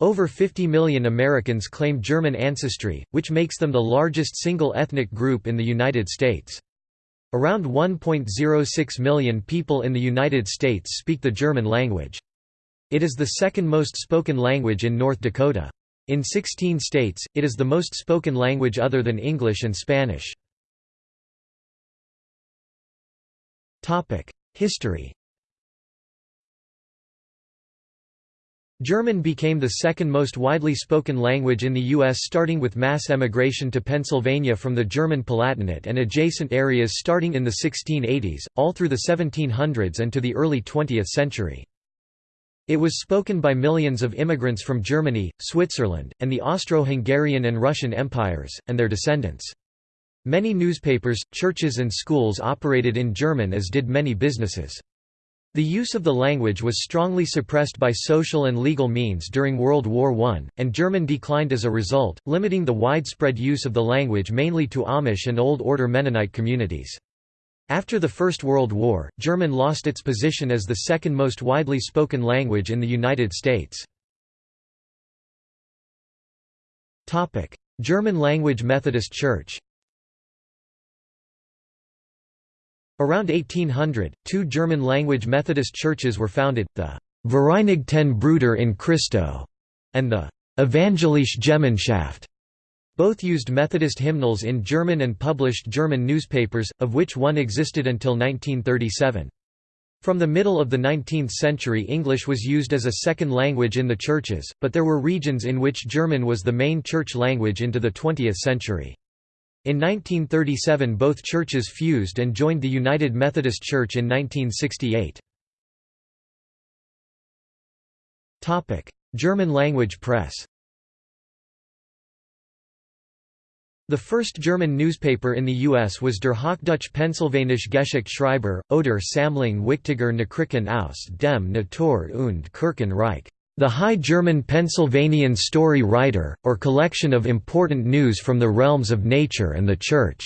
Over 50 million Americans claim German ancestry, which makes them the largest single ethnic group in the United States. Around 1.06 million people in the United States speak the German language. It is the second most spoken language in North Dakota. In 16 states, it is the most spoken language other than English and Spanish. History German became the second most widely spoken language in the U.S. starting with mass emigration to Pennsylvania from the German Palatinate and adjacent areas starting in the 1680s, all through the 1700s and to the early 20th century. It was spoken by millions of immigrants from Germany, Switzerland, and the Austro-Hungarian and Russian empires, and their descendants. Many newspapers, churches and schools operated in German as did many businesses. The use of the language was strongly suppressed by social and legal means during World War I, and German declined as a result, limiting the widespread use of the language mainly to Amish and Old Order Mennonite communities. After the First World War, German lost its position as the second most widely spoken language in the United States. German language Methodist Church Around 1800, two German-language Methodist churches were founded, the Vereinigten Brüder in Christo and the Evangelische Gemeinschaft. Both used Methodist hymnals in German and published German newspapers, of which one existed until 1937. From the middle of the 19th century English was used as a second language in the churches, but there were regions in which German was the main church language into the 20th century. In 1937 both churches fused and joined the United Methodist Church in 1968. German language press The first German newspaper in the U.S. was Der Hochdeutsche Pennsylvanische Geschichtsschreiber, oder Sammlung wichtiger Nachrichten aus dem Natur- und Kirchenreich. The High German Pennsylvanian Story Writer, or collection of important news from the realms of nature and the Church,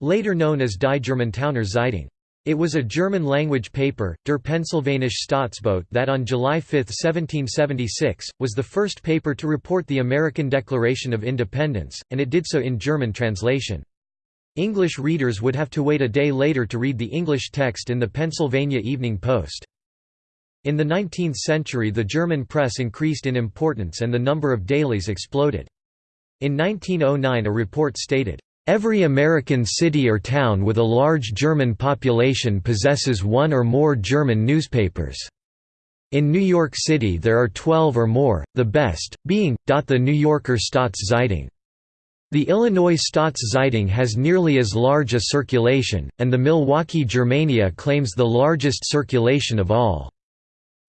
later known as Die Germantowner Zeitung. It was a German-language paper, Der Pennsylvanische Staatsbote that on July 5, 1776, was the first paper to report the American Declaration of Independence, and it did so in German translation. English readers would have to wait a day later to read the English text in the Pennsylvania Evening Post. In the 19th century the German press increased in importance and the number of dailies exploded. In 1909 a report stated, "...every American city or town with a large German population possesses one or more German newspapers." In New York City there are 12 or more, the best, being, the New Yorker Staatszeitung. The Illinois Staatszeitung has nearly as large a circulation, and the Milwaukee Germania claims the largest circulation of all.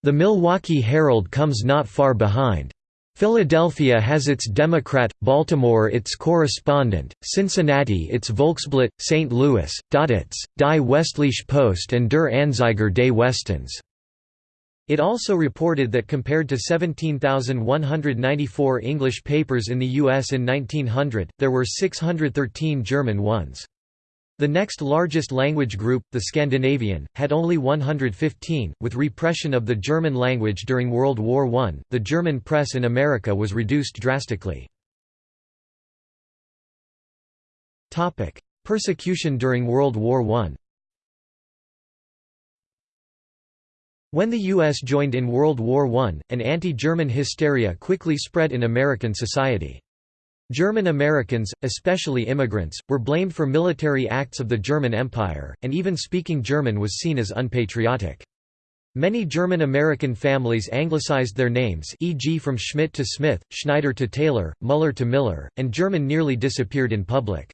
The Milwaukee Herald comes not far behind. Philadelphia has its Demokrat, Baltimore its correspondent, Cincinnati its Volksblatt, St. Louis, its, Die Westliche Post and Der Anzeiger des Westens. It also reported that compared to 17,194 English papers in the U.S. in 1900, there were 613 German ones. The next largest language group, the Scandinavian, had only 115. With repression of the German language during World War I, the German press in America was reduced drastically. Topic: Persecution during World War I. When the U.S. joined in World War I, an anti-German hysteria quickly spread in American society. German Americans, especially immigrants, were blamed for military acts of the German Empire, and even speaking German was seen as unpatriotic. Many German-American families anglicized their names e.g. from Schmidt to Smith, Schneider to Taylor, Muller to Miller, and German nearly disappeared in public.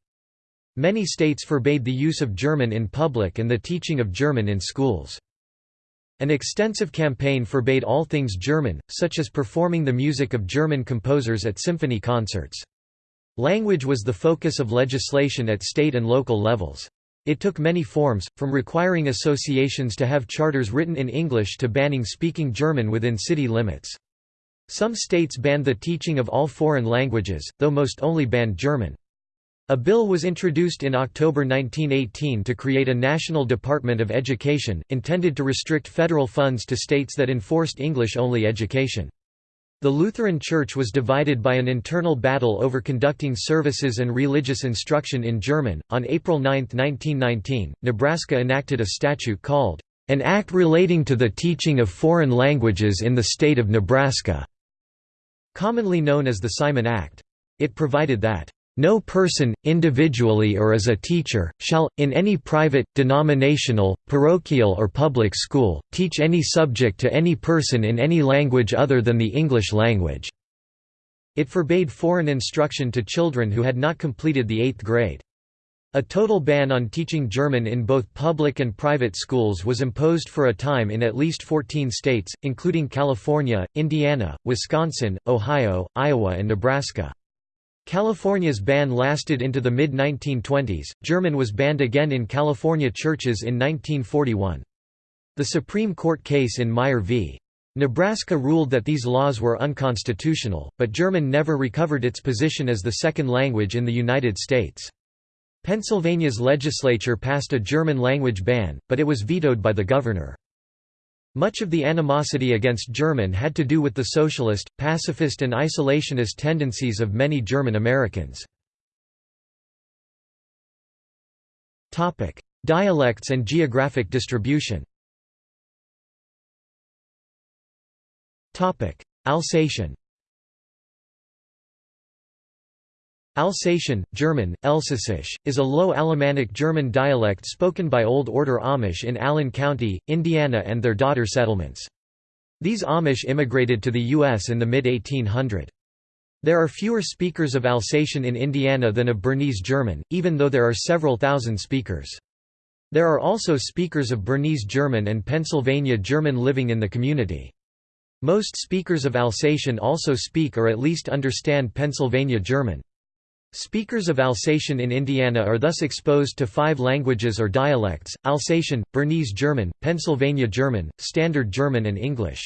Many states forbade the use of German in public and the teaching of German in schools. An extensive campaign forbade all things German, such as performing the music of German composers at symphony concerts. Language was the focus of legislation at state and local levels. It took many forms, from requiring associations to have charters written in English to banning speaking German within city limits. Some states banned the teaching of all foreign languages, though most only banned German. A bill was introduced in October 1918 to create a National Department of Education, intended to restrict federal funds to states that enforced English-only education. The Lutheran Church was divided by an internal battle over conducting services and religious instruction in German. On April 9, 1919, Nebraska enacted a statute called, An Act Relating to the Teaching of Foreign Languages in the State of Nebraska, commonly known as the Siman Act. It provided that, no person, individually or as a teacher, shall, in any private, denominational, parochial or public school, teach any subject to any person in any language other than the English language." It forbade foreign instruction to children who had not completed the eighth grade. A total ban on teaching German in both public and private schools was imposed for a time in at least 14 states, including California, Indiana, Wisconsin, Ohio, Iowa and Nebraska. California's ban lasted into the mid-1920s. German was banned again in California churches in 1941. The Supreme Court case in Meyer v. Nebraska ruled that these laws were unconstitutional, but German never recovered its position as the second language in the United States. Pennsylvania's legislature passed a German language ban, but it was vetoed by the governor. Much of the animosity against German had to do with the socialist, pacifist and isolationist tendencies of many German Americans. Dialects and geographic distribution Alsatian Alsatian, German, Elsässisch, is a Low Alemannic German dialect spoken by Old Order Amish in Allen County, Indiana and their daughter settlements. These Amish immigrated to the U.S. in the mid-1800. There are fewer speakers of Alsatian in Indiana than of Bernese German, even though there are several thousand speakers. There are also speakers of Bernese German and Pennsylvania German living in the community. Most speakers of Alsatian also speak or at least understand Pennsylvania German. Speakers of Alsatian in Indiana are thus exposed to five languages or dialects, Alsatian, Bernese German, Pennsylvania German, Standard German and English.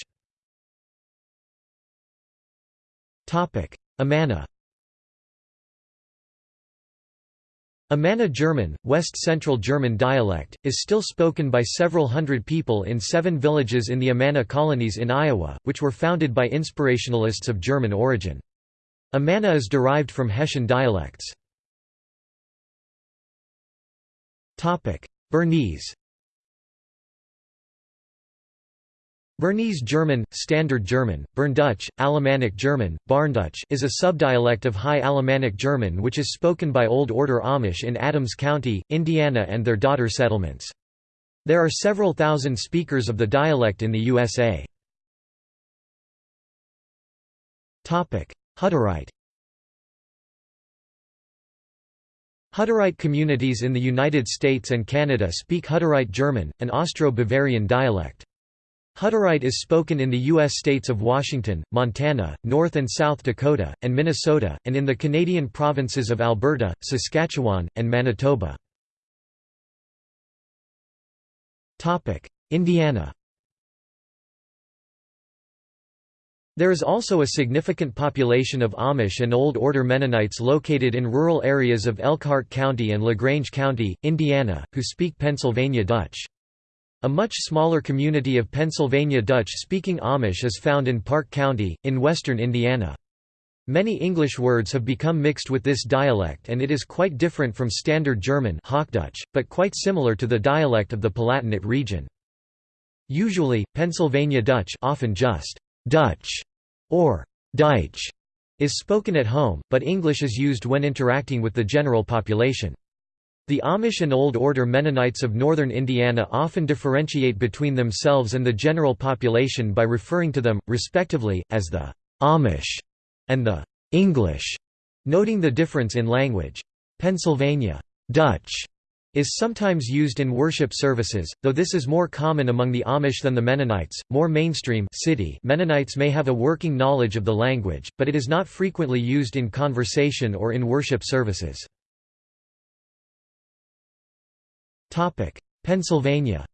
Amana Amana German, West Central German dialect, is still spoken by several hundred people in seven villages in the Amana colonies in Iowa, which were founded by inspirationalists of German origin. Amana is derived from Hessian dialects. Bernese Bernese German, Standard German, Berndeutsch, Alemannic German, Bärndütsch is a subdialect of High Alemannic German which is spoken by Old Order Amish in Adams County, Indiana and their daughter settlements. There are several thousand speakers of the dialect in the USA. Hutterite Hutterite communities in the United States and Canada speak Hutterite German, an Austro-Bavarian dialect. Hutterite is spoken in the U.S. states of Washington, Montana, North and South Dakota, and Minnesota, and in the Canadian provinces of Alberta, Saskatchewan, and Manitoba. Indiana There is also a significant population of Amish and Old Order Mennonites located in rural areas of Elkhart County and LaGrange County, Indiana, who speak Pennsylvania Dutch. A much smaller community of Pennsylvania Dutch-speaking Amish is found in Parke County, in western Indiana. Many English words have become mixed with this dialect and it is quite different from Standard German Hochdeutsch, but quite similar to the dialect of the Palatinate region. Usually, Pennsylvania Dutch often just Dutch or Deutsch is spoken at home, but English is used when interacting with the general population. The Amish and Old Order Mennonites of northern Indiana often differentiate between themselves and the general population by referring to them, respectively, as the Amish and the English, noting the difference in language. Pennsylvania Dutch is sometimes used in worship services, though this is more common among the Amish than the Mennonites. More mainstream city Mennonites may have a working knowledge of the language, but it is not frequently used in conversation or in worship services. Pennsylvania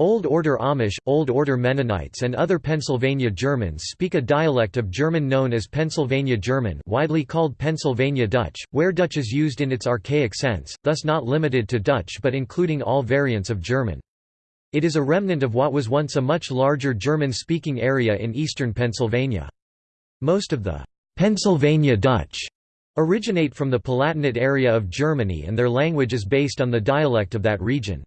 Old Order Amish, Old Order Mennonites and other Pennsylvania Germans speak a dialect of German known as Pennsylvania German widely called Pennsylvania Dutch, where Dutch is used in its archaic sense, thus not limited to Dutch but including all variants of German. It is a remnant of what was once a much larger German-speaking area in eastern Pennsylvania. Most of the Pennsylvania Dutch originate from the Palatinate area of Germany and their language is based on the dialect of that region.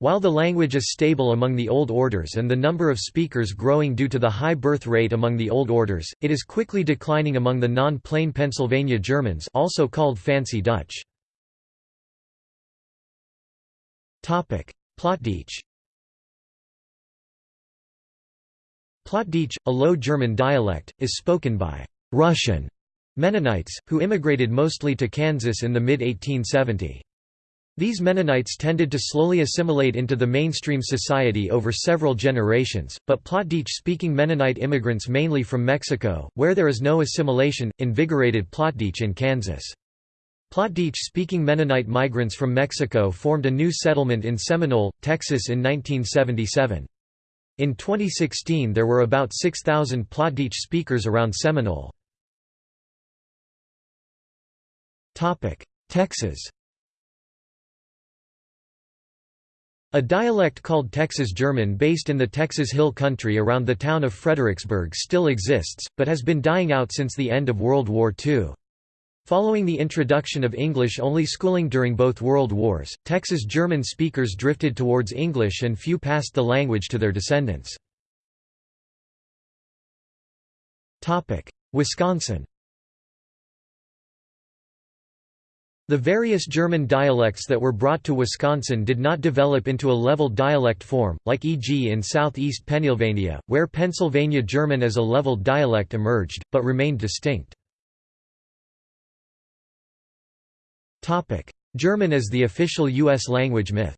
While the language is stable among the Old Orders and the number of speakers growing due to the high birth rate among the Old Orders, it is quickly declining among the non-plain Pennsylvania Germans also called Fancy Dutch. Plattdeutsch Plattdeutsch, a Low German dialect, is spoken by «Russian» Mennonites, who immigrated mostly to Kansas in the mid-1870. These Mennonites tended to slowly assimilate into the mainstream society over several generations, but Plattdeutsch-speaking Mennonite immigrants mainly from Mexico, where there is no assimilation, invigorated Plattdeutsch in Kansas. Plattdeutsch-speaking Mennonite migrants from Mexico formed a new settlement in Seminole, Texas in 1977. In 2016 there were about 6,000 Plattdeutsch speakers around Seminole. Texas A dialect called Texas German based in the Texas Hill Country around the town of Fredericksburg still exists, but has been dying out since the end of World War II. Following the introduction of English-only schooling during both World Wars, Texas German speakers drifted towards English and few passed the language to their descendants. Wisconsin The various German dialects that were brought to Wisconsin did not develop into a level dialect form, like e.g. in southeast Pennsylvania, where Pennsylvania German as a leveled dialect emerged, but remained distinct. German as the official U.S. language myth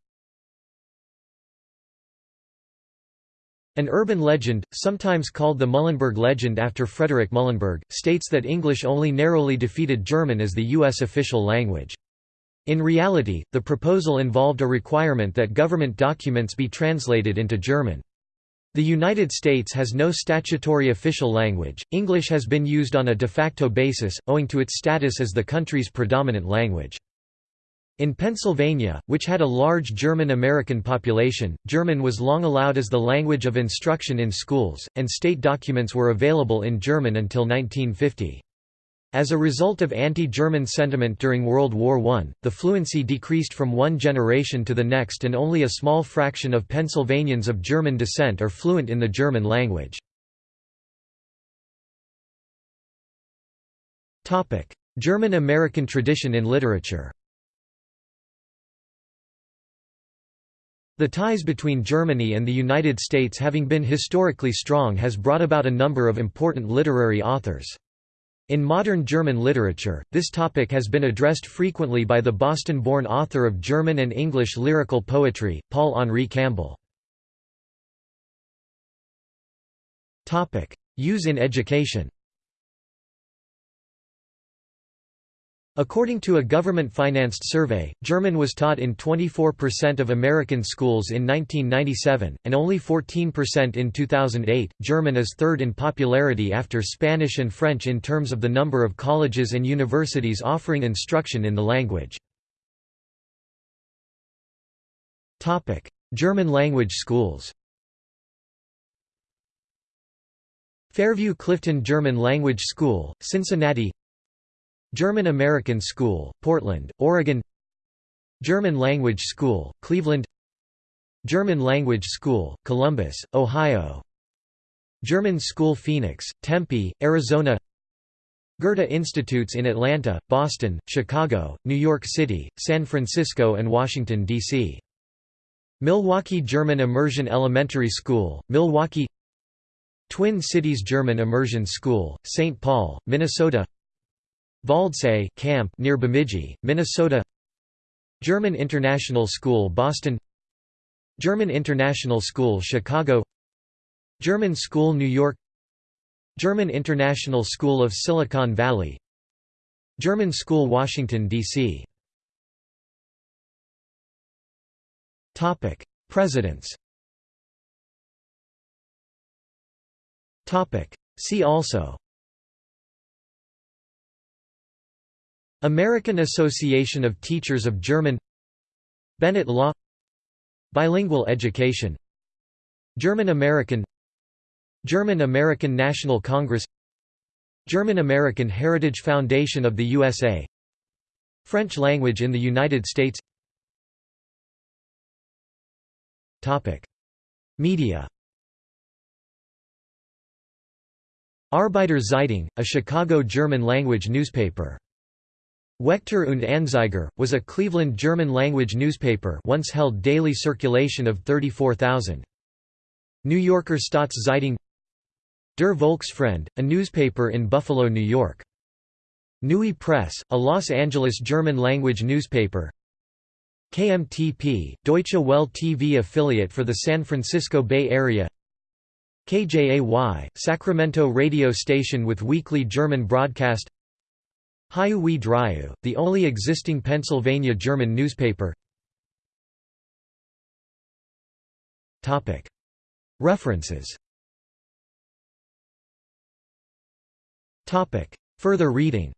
An urban legend, sometimes called the Muhlenberg legend after Frederick Muhlenberg, states that English only narrowly defeated German as the U.S. official language. In reality, the proposal involved a requirement that government documents be translated into German. The United States has no statutory official language. English has been used on a de facto basis, owing to its status as the country's predominant language. In Pennsylvania, which had a large German-American population, German was long allowed as the language of instruction in schools, and state documents were available in German until 1950. As a result of anti-German sentiment during World War I, the fluency decreased from one generation to the next and only a small fraction of Pennsylvanians of German descent are fluent in the German language. German-American tradition in literature The ties between Germany and the United States having been historically strong has brought about a number of important literary authors. In modern German literature, this topic has been addressed frequently by the Boston-born author of German and English lyrical poetry, Paul-Henri Campbell. Use in education According to a government-financed survey, German was taught in 24% of American schools in 1997, and only 14% in 2008. German is third in popularity after Spanish and French in terms of the number of colleges and universities offering instruction in the language. Topic: German language schools. Fairview Clifton German Language School, Cincinnati German American School, Portland, Oregon German Language School, Cleveland German Language School, Columbus, Ohio German School Phoenix, Tempe, Arizona Goethe Institutes in Atlanta, Boston, Chicago, New York City, San Francisco and Washington, D.C. Milwaukee German Immersion Elementary School, Milwaukee Twin Cities German Immersion School, St. Paul, Minnesota Waldsee camp near Bemidji, Minnesota. German International School Boston. German International School Chicago. German School New York. German International School of Silicon Valley. German School Washington, D.C. Presidents. See also American Association of Teachers of German Bennett Law Bilingual education German-American German-American National Congress German-American Heritage Foundation of the USA French language in the United States. Media. Arbeiter Zeitung, a Chicago German-language newspaper. Wächter und Anzeiger, was a Cleveland German-language newspaper once held daily circulation of 34,000. New Yorker Staatszeitung Der Volksfreund, a newspaper in Buffalo, New York. Neue Presse, a Los Angeles German-language newspaper KMTP, Deutsche Welle TV affiliate for the San Francisco Bay Area KJAY, Sacramento radio station with weekly German broadcast Wie Driwwe, the only existing Pennsylvania German newspaper References Further reading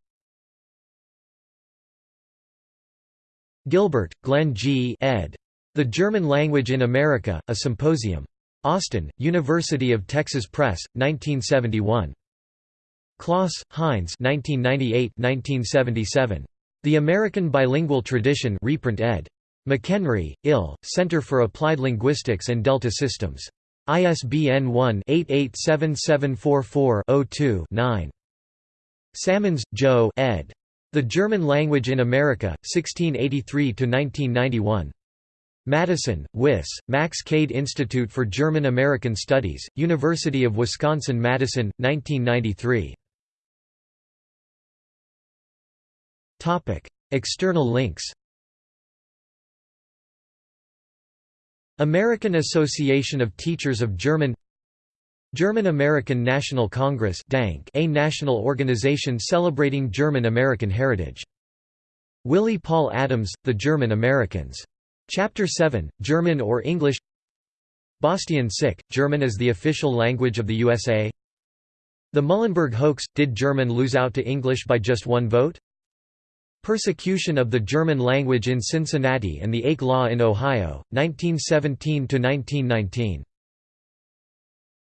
Gilbert, Glenn G. ed. The German Language in America, A Symposium. Austin, University of Texas Press, 1971. Kloss, Heinz 1998–1977. The American Bilingual Tradition reprint ed. McHenry, Ill, Center for Applied Linguistics and Delta Systems. ISBN 1-887744-02-9. Salmons, Joe ed. The German Language in America, 1683–1991. Madison, Wis, Max Kade Institute for German-American Studies, University of Wisconsin-Madison, 1993. External links American Association of Teachers of German German-American National Congress a national organization celebrating German-American heritage. Willi Paul Adams, The German Americans. Chapter 7, German or English Bastian Sick, German as the official language of the USA The Muhlenberg hoax – Did German lose out to English by just one vote? Persecution of the German language in Cincinnati and the Ake Law in Ohio, 1917–1919